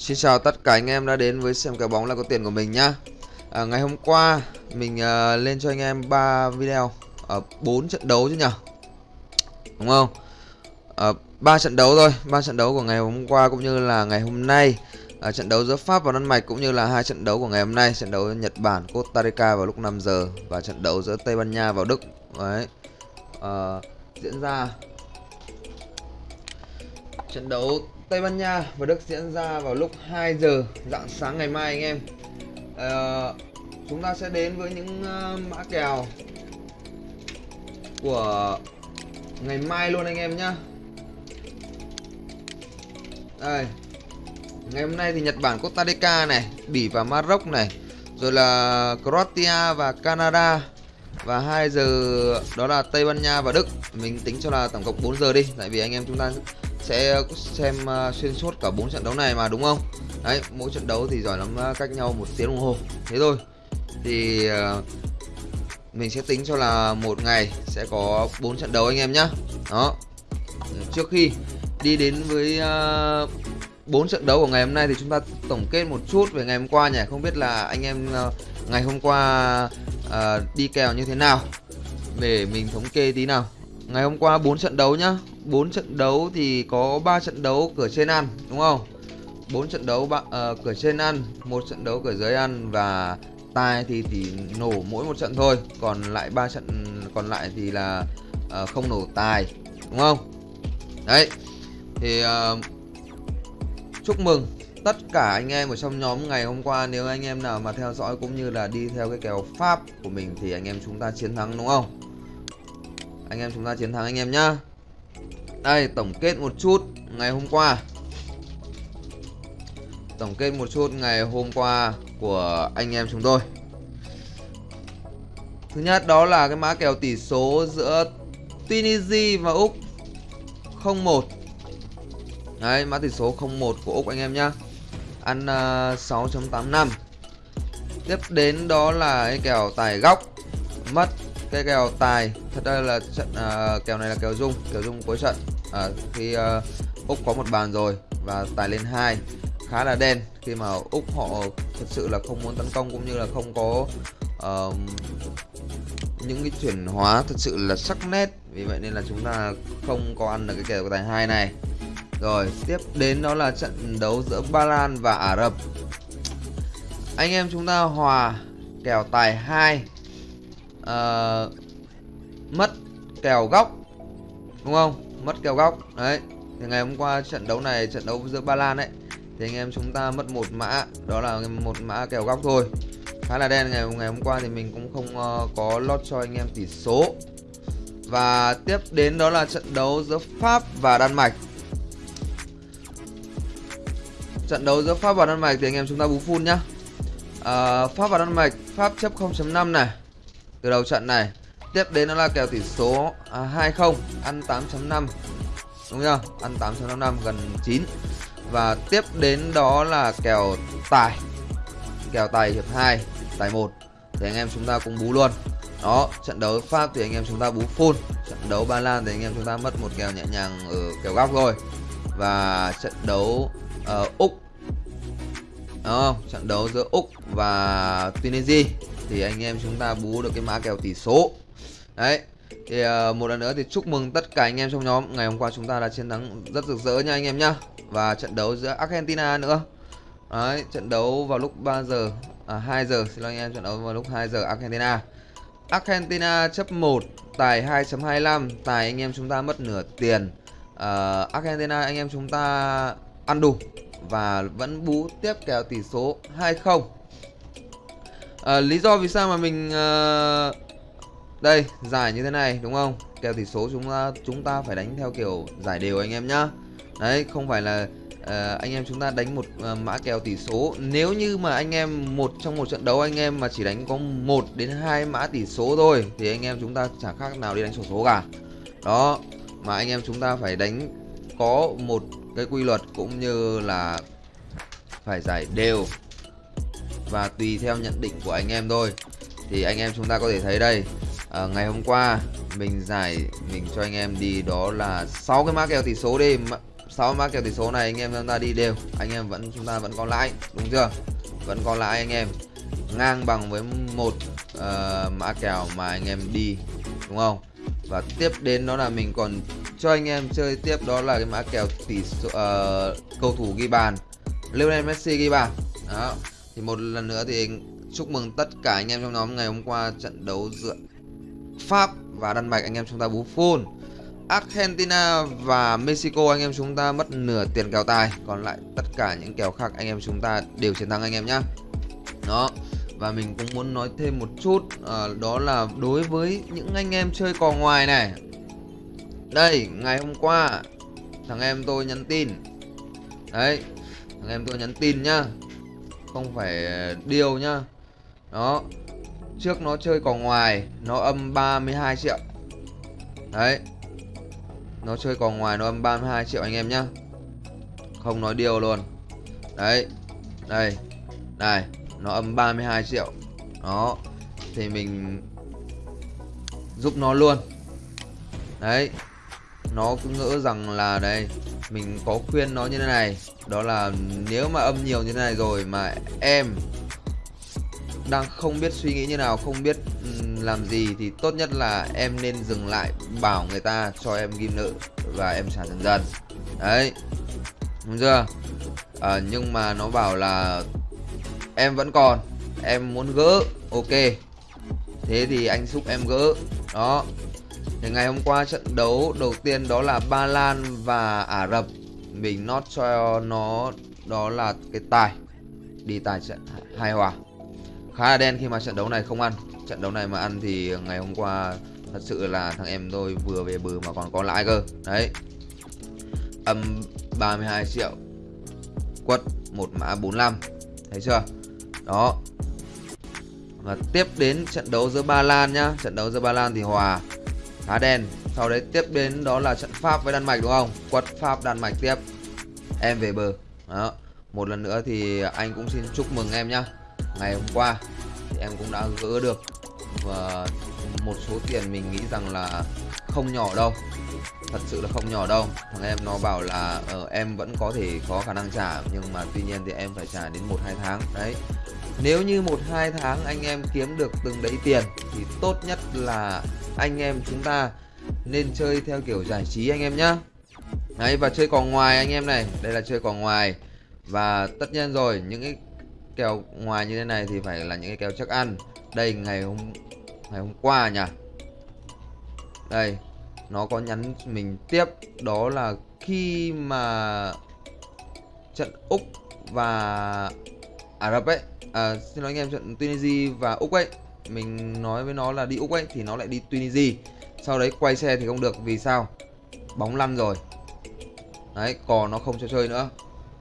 Xin chào tất cả anh em đã đến với xem cái bóng là có tiền của mình nhá. À, Ngày hôm qua mình uh, lên cho anh em 3 video ở uh, 4 trận đấu chứ nhỉ Đúng không? À, uh, 3 trận đấu thôi, 3 trận đấu của ngày hôm qua cũng như là ngày hôm nay. Uh, Trận đấu giữa Pháp và Đan Mạch cũng như là hai trận đấu của ngày hôm nay Trận đấu Nhật Bản, Costa Rica vào lúc 5 giờ Và trận đấu giữa Tây Ban Nha vào Đức. Đấy. Uh, Diễn ra Trận đấu Tây Ban Nha và Đức diễn ra vào lúc 2 giờ dạng sáng ngày mai anh em. À, Chúng ta sẽ đến với những uh, mã kèo của ngày mai luôn anh em nhá. Đây Ngày hôm nay thì Nhật Bản Costa Rica này Bỉ và Maroc này Rồi là Croatia và Canada. Và 2 giờ đó là Tây Ban Nha và Đức. Mình tính cho là tổng cộng 4 giờ đi Tại vì anh em chúng ta sẽ ờ, xem ờ, xuyên suốt cả bốn trận đấu này mà, đúng không? Đấy, mỗi trận đấu thì giỏi lắm ờ, cách nhau một tiếng đồng hồ. Thế thôi. Thì mình sẽ tính cho là một ngày sẽ có bốn trận đấu anh em nhá. Đó. Trước khi đi đến với bốn trận đấu của ngày hôm nay thì chúng ta tổng kết một chút về ngày hôm qua nhỉ. Không biết là anh em ngày hôm qua đi kèo như thế nào? Để mình thống kê tí nào. Ngày hôm qua bốn trận đấu nhá. 4 trận đấu thì có 3 trận đấu cửa trên ăn đúng không? 4 trận đấu uh, cửa trên ăn một trận đấu cửa dưới ăn và tài thì thì nổ mỗi một trận thôi còn lại ba trận còn lại thì là uh, không nổ tài đúng không? Đấy thì uh, chúc mừng tất cả anh em ở trong nhóm ngày hôm qua. Nếu anh em nào mà theo dõi cũng như là đi theo cái kèo pháp của mình thì anh em chúng ta chiến thắng đúng không? Anh em chúng ta chiến thắng anh em nhá đây tổng kết một chút ngày hôm qua. Tổng kết một chút ngày hôm qua của anh em chúng tôi. Thứ nhất đó là cái mã kèo tỷ số giữa Tunisia và Úc 01 Đấy mã tỷ số 01 của Úc anh em nhá. Ăn ờ, uh, 6.85 Tiếp đến đó là cái kèo tài góc Mất cái kèo tài. Thật ra là trận uh, kèo này là kèo dung kèo dung cuối trận. Uh, khi uh, úc có một bàn rồi và tài lên hai khá là đen. Khi mà úc họ thật sự là không muốn tấn công cũng như là không có uh, những cái chuyển hóa thật sự là sắc nét. Vì vậy nên là chúng ta không có ăn được cái kèo tài hai này. Rồi tiếp đến đó là trận đấu giữa Ba Lan và Ả Rập. Anh em chúng ta hòa kèo tài 2 uh, mất kèo góc đúng không? Mất kèo góc đấy. Thì ngày hôm qua trận đấu này trận đấu giữa Ba Lan ấy thì anh em chúng ta mất một mã đó là một mã kèo góc thôi. Khá là đen ngày ngày hôm qua thì mình cũng không uh, có lót cho anh em tỷ số. Và tiếp đến đó là trận đấu giữa Pháp và Đan Mạch. Trận đấu giữa Pháp và Đan Mạch thì anh em chúng ta bú full nhá. Uh, Pháp và Đan Mạch Pháp chấp 0.5 này từ đầu trận này tiếp đến nó là kèo tỷ số à, 20 ăn 8.5 đúng chưa? Ăn 8.55 gần 9 và tiếp đến đó là kèo tài. Kèo tài hiệp 2 tài 1 thì anh em chúng ta cũng bú luôn. Đó trận đấu pháp thì anh em chúng ta bú full. Trận đấu ba lan thì anh em chúng ta mất một kèo nhẹ nhàng ở kèo góc rồi và trận đấu uh, úc. Đúng không? Trận đấu giữa úc và tunisia thì anh em chúng ta bú được cái mã kèo tỷ số. Đấy thì uh, một lần nữa thì chúc mừng tất cả anh em trong nhóm. Ngày hôm qua chúng ta đã chiến thắng rất rực rỡ nha anh em nhá. Và trận đấu giữa Argentina nữa. Đấy trận đấu vào lúc 3 giờ à 2 giờ. Xin lỗi anh em trận đấu vào lúc 2 giờ Argentina. Argentina chấp 1 tài 2.25 tài anh em chúng ta mất nửa tiền. Uh, Argentina anh em chúng ta ăn đủ và vẫn bú tiếp kèo tỷ số 2-0 à, lý do vì sao mà mình à, đây giải như thế này đúng không? Kèo tỷ số chúng ta chúng ta phải đánh theo kiểu giải đều anh em nhá. Đấy không phải là à, anh em chúng ta đánh một à, mã kèo tỷ số. Nếu như mà anh em một trong một trận đấu anh em mà chỉ đánh có một đến hai mã tỷ số thôi thì anh em chúng ta chẳng khác nào đi đánh sổ số cả. Đó mà anh em chúng ta phải đánh có một cái quy luật cũng như là phải giải đều và tùy theo nhận định của anh em thôi. Thì anh em chúng ta có thể thấy đây. À, ngày hôm qua mình giải mình cho anh em đi đó là 6 cái mã kèo tỷ số đi. Sáu mã kèo tỷ số này anh em chúng ta đi đều. Anh em vẫn chúng ta vẫn có lãi đúng chưa? Vẫn có lãi anh em. Ngang bằng với một uh, mã kèo mà anh em đi đúng không? Và tiếp đến đó là mình còn cho anh em chơi tiếp đó là cái mã kèo tỷ số, uh, cầu thủ ghi bàn. Lionel Messi ghi bàn. Đó thì một lần nữa thì chúc mừng tất cả anh em trong nhóm ngày hôm qua trận đấu giữa Pháp và Đan Mạch. Anh em chúng ta bú full Argentina và Mexico anh em chúng ta mất nửa tiền kèo tài. Còn lại tất cả những kèo khác anh em chúng ta đều chiến thắng anh em nhá. Đó. Và mình cũng muốn nói thêm một chút à, đó là đối với những anh em chơi cò ngoài này. Đây ngày hôm qua thằng em tôi nhắn tin. Đấy thằng em tôi nhắn tin nhá không phải ờ, điều nhá. Đó. Trước nó chơi cò ngoài, nó âm 32 triệu. Đấy. Nó chơi cò ngoài nó âm 32 triệu anh em nhá. Không nói điều luôn. Đấy. Đây. Này, nó âm 32 triệu. Đó. Thì mình giúp nó luôn. Đấy. Nó cứ ngỡ rằng là đây mình có khuyên nó như thế này. Đó là nếu mà âm nhiều như thế này rồi mà em đang không biết suy nghĩ như nào không biết làm gì thì tốt nhất là em nên dừng lại bảo người ta cho em ghim nợ và em trả dần dần. Đấy. Đúng chưa? À, nhưng mà nó bảo là em vẫn còn em muốn gỡ. Ok. Thế thì anh giúp em gỡ. Đó thì ngày hôm qua trận đấu đầu tiên đó là Ba Lan và Ả Rập. Mình not cho nó, đó là cái tài. Đi tài trận hai hòa. Khá là đen khi mà trận đấu này không ăn. Trận đấu này mà ăn thì ngày hôm qua thật sự là thằng em tôi vừa về bờ mà còn có lãi cơ. Đấy. Âm 32 triệu. Quất một mã 45 thấy chưa? Đó. Và tiếp đến trận đấu giữa Ba Lan nhá. Trận đấu giữa Ba Lan thì hòa. Á đen. Sau đấy tiếp đến đó là trận Pháp với Đan Mạch đúng không? Quật Pháp Đan Mạch tiếp. Em về bờ. Đó. Một lần nữa thì anh cũng xin chúc mừng em nhá. Ngày hôm qua thì em cũng đã gỡ được và một số tiền mình nghĩ rằng là không nhỏ đâu. Thật sự là không nhỏ đâu. Thằng em nó bảo là uh, em vẫn có thể có khả năng trả nhưng mà tuy nhiên thì em phải trả đến một hai tháng. Đấy nếu như một hai tháng anh em kiếm được từng đấy tiền, thì tốt nhất là anh em chúng ta nên chơi theo kiểu giải trí anh em nhá. Đấy, và chơi cò ngoài anh em này. Đây là chơi cò ngoài. Và tất nhiên rồi, những cái kèo ngoài như thế này thì phải là những cái kèo chắc ăn. Đây, ngày hôm ngày hôm qua nhỉ? Đây, nó có nhắn mình tiếp. Đó là khi mà trận úc và ả rập ấy. À, xin lỗi anh em trận tunisia và úc ấy. Mình nói với nó là đi úc ấy thì nó lại đi tunisia. Sau đấy quay xe thì không được vì sao? Bóng lăn rồi. Đấy cò nó không cho chơi nữa.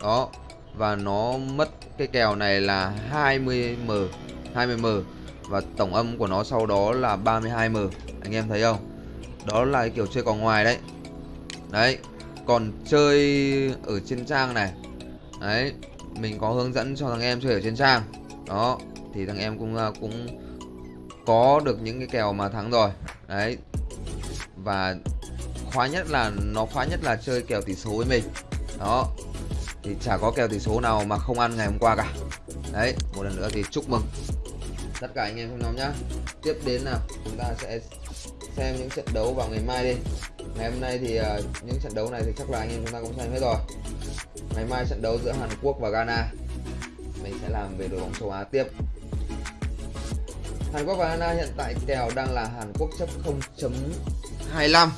Đó và nó mất cái kèo này là 20m 20m và tổng âm của nó sau đó là 32m anh em thấy không? Đó là cái kiểu chơi cò ngoài đấy. Đấy còn chơi ở trên trang này. Đấy mình có hướng dẫn cho thằng em chơi ở trên trang. Đó, thì thằng em cũng ờ, cũng có được những cái kèo mà thắng rồi. Đấy. Và khoái nhất là, nó khoái nhất là chơi kèo tỷ số với mình. Đó. Thì chả có kèo tỷ số nào mà không ăn ngày hôm qua cả. Đấy, một lần nữa thì chúc mừng tất cả anh em trong nhóm nhá. Tiếp đến nào, chúng ta sẽ xem những trận đấu vào ngày mai đi ngày hôm nay thì uh, những trận đấu này thì chắc là anh em chúng ta cũng xem hết rồi. Ngày mai trận đấu giữa Hàn Quốc và Ghana. Mình sẽ làm về đội bóng châu Á tiếp. Hàn Quốc và Ghana hiện tại kèo đang là Hàn Quốc chấp 0.25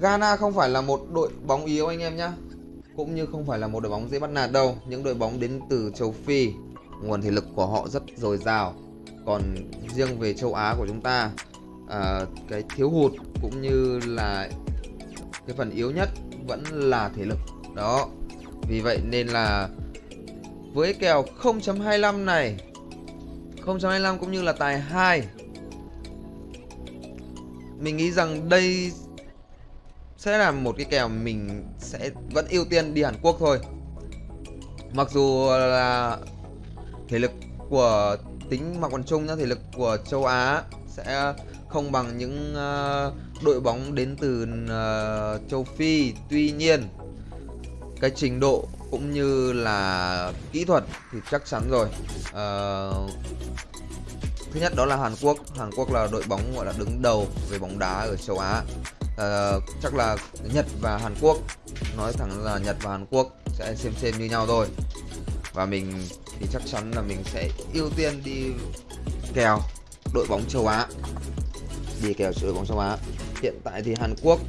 Ghana không phải là một đội bóng yếu anh em nhé cũng như không phải là một đội bóng dễ bắt nạt đâu. Những đội bóng đến từ châu Phi nguồn thể lực của họ rất dồi dào. Còn riêng về châu Á của chúng ta à, cái thiếu hụt cũng như là cái phần yếu nhất vẫn là thể lực. Đó. Vì vậy nên là với kèo 0.25 này 0.25 cũng như là tài 2 mình nghĩ rằng đây sẽ là một cái kèo mình sẽ vẫn ưu tiên đi Hàn Quốc thôi. Mặc dù là thể lực của tính mặt quần chung nhá thể lực của châu Á sẽ không bằng những uh, đội bóng đến từ uh, châu Phi. Tuy nhiên cái trình độ cũng như là kỹ thuật thì chắc chắn rồi. Uh, thứ nhất đó là Hàn Quốc. Hàn Quốc là đội bóng gọi là đứng đầu về bóng đá ở châu Á. Uh, chắc là Nhật và Hàn Quốc nói thẳng là Nhật và Hàn Quốc sẽ xem xem như nhau thôi. Và mình thì chắc chắn là mình sẽ ưu tiên đi kèo đội bóng châu Á đi kèo đội bóng châu Á hiện tại thì Hàn Quốc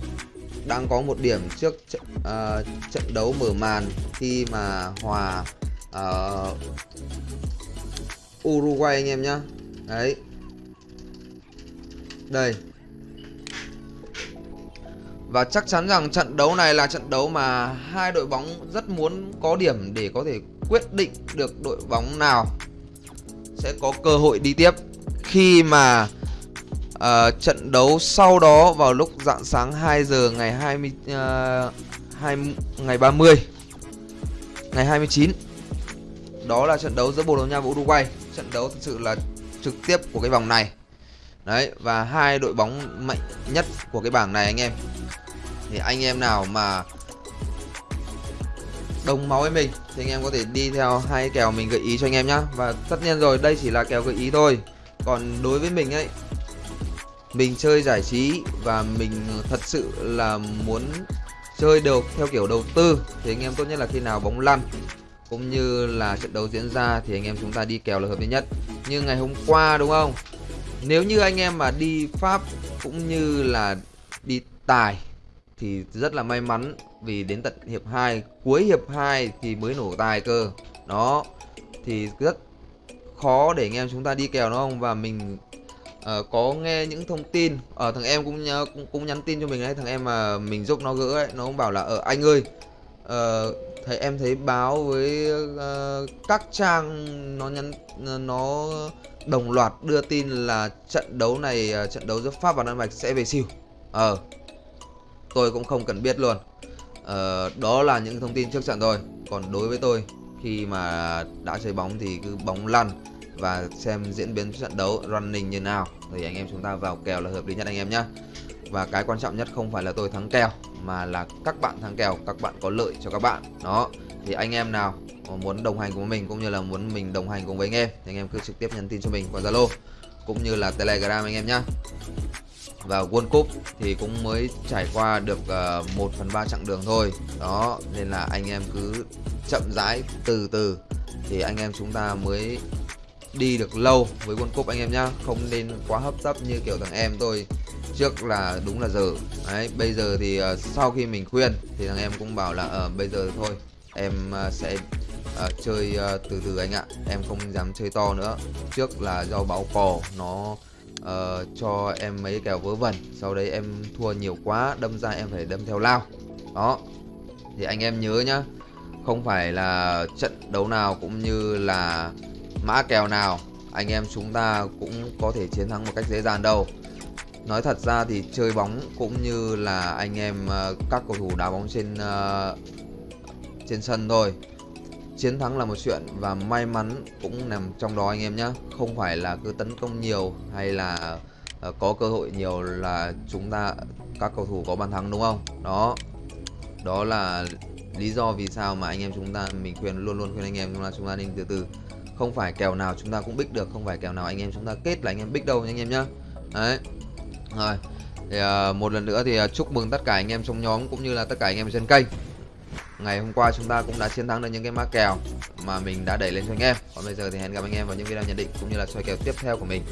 đang có một điểm trước trận, uh, trận đấu mở màn khi mà hòa uh, Uruguay anh em nhá. Đấy. Đây. Và chắc chắn rằng trận đấu này là trận đấu mà hai đội bóng rất muốn có điểm để có thể quyết định được đội bóng nào sẽ có cơ hội đi tiếp. Khi mà uh, trận đấu sau đó vào lúc dạng sáng 2 giờ ngày 20 uh, 2 ngày 30 ngày 29 đó là trận đấu giữa Bồ Đào Nha và Uruguay. Trận đấu thực sự là trực tiếp của cái vòng này. Đấy và hai đội bóng mạnh nhất của cái bảng này anh em. Thì anh em nào mà đồng máu với mình thì anh em có thể đi theo hai kèo mình gợi ý cho anh em nhá. Và tất nhiên rồi đây chỉ là kèo gợi ý thôi. Còn đối với mình ấy mình chơi giải trí và mình thật sự là muốn chơi được theo kiểu đầu tư, thì anh em tốt nhất là khi nào bóng lăn, cũng như là trận đấu diễn ra thì anh em chúng ta đi kèo là hợp lý nhất. Như ngày hôm qua, đúng không? Nếu như anh em mà đi pháp cũng như là đi tài thì rất là may mắn, vì đến tận hiệp 2 cuối hiệp 2 thì mới nổ tài cơ. Đó, thì rất khó để anh em chúng ta đi kèo, đúng không? Và mình uh, có nghe những thông tin ở uh, thằng em cũng, cũng cũng nhắn tin cho mình đấy thằng em mà mình giúp nó gỡ ấy nó cũng bảo là ở uh, anh ơi uh, thấy em thấy báo với uh, các trang nó nhắn nó đồng loạt đưa tin là trận đấu này uh, trận đấu giữa pháp và đan mạch sẽ về siêu. Ờ uh, tôi cũng không cần biết luôn. Uh, đó là những thông tin trước trận thôi. Còn đối với tôi khi mà đã chơi bóng thì cứ bóng lăn và xem diễn biến trận đấu running như nào. Thì anh em chúng ta vào kèo là hợp lý nhất anh em nhé và cái quan trọng nhất không phải là tôi thắng kèo mà là các bạn thắng kèo các bạn có lợi cho các bạn. Đó thì anh em nào muốn đồng hành cùng mình cũng như là muốn mình đồng hành cùng với anh em thì anh em cứ trực tiếp nhắn tin cho mình qua zalo cũng như là telegram anh em nhé và World Cup thì cũng mới trải qua được ờ, uh, 1 phần 3 chặng đường thôi. Đó nên là anh em cứ chậm rãi từ từ. Thì anh em chúng ta mới đi được lâu với World Cup anh em nhá. Không nên quá hấp tấp như kiểu thằng em tôi trước là đúng là giờ. Đấy bây giờ thì uh, sau khi mình khuyên thì thằng em cũng bảo là uh, bây giờ thôi em uh, sẽ uh, chơi uh, từ từ anh ạ. Em không dám chơi to nữa. Trước là do báo cò nó uh, cho em mấy kèo vớ vẩn sau đấy em thua nhiều quá đâm ra em phải đâm theo lao. Đó thì anh em nhớ nhá. Không phải là trận đấu nào cũng như là mã kèo nào anh em chúng ta cũng có thể chiến thắng một cách dễ dàng đâu. Nói thật ra thì chơi bóng cũng như là anh em ờ, các cầu thủ đá bóng trên uh, trên sân thôi. Chiến thắng là một chuyện và may mắn cũng nằm trong đó anh em nhé không phải là cứ tấn công nhiều hay là uh, có cơ hội nhiều là chúng ta các cầu thủ có bàn thắng đúng không? Đó. Đó là lý do vì sao mà anh em chúng ta mình khuyên luôn luôn khuyên anh em chúng ta chúng ta nên từ từ không phải kèo nào chúng ta cũng bích được không phải kèo nào anh em chúng ta kết là anh em bích đâu anh em nhá. Đấy. Rồi. Thì uh, một lần nữa thì uh, chúc mừng tất cả anh em trong nhóm cũng như là tất cả anh em trên kênh. Ngày hôm qua chúng ta cũng đã chiến thắng được những cái mã kèo mà mình đã đẩy lên cho anh em. Còn bây giờ thì hẹn gặp anh em vào những video nhận định cũng như là soi kèo tiếp theo của mình.